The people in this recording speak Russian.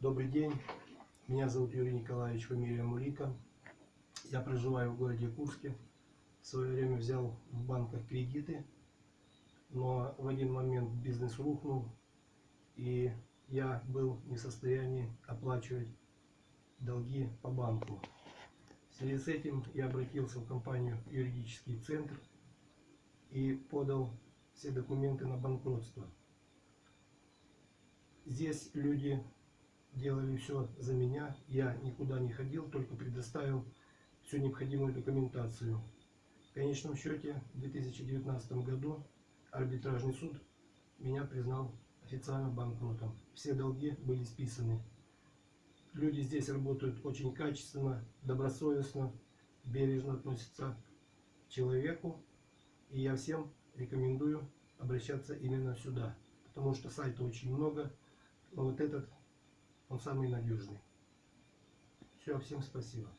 Добрый день, меня зовут Юрий Николаевич, фамилия Мулика. Я проживаю в городе Курске. В свое время взял в банках кредиты, но в один момент бизнес рухнул, и я был не в состоянии оплачивать долги по банку. В связи с этим я обратился в компанию «Юридический центр» и подал все документы на банкротство. Здесь люди делали все за меня, я никуда не ходил, только предоставил всю необходимую документацию. В конечном счете, в 2019 году арбитражный суд меня признал официально банкротом. Все долги были списаны. Люди здесь работают очень качественно, добросовестно, бережно относятся к человеку. И я всем рекомендую обращаться именно сюда. Потому что сайта очень много, но вот этот, он самый надежный. Все, всем спасибо.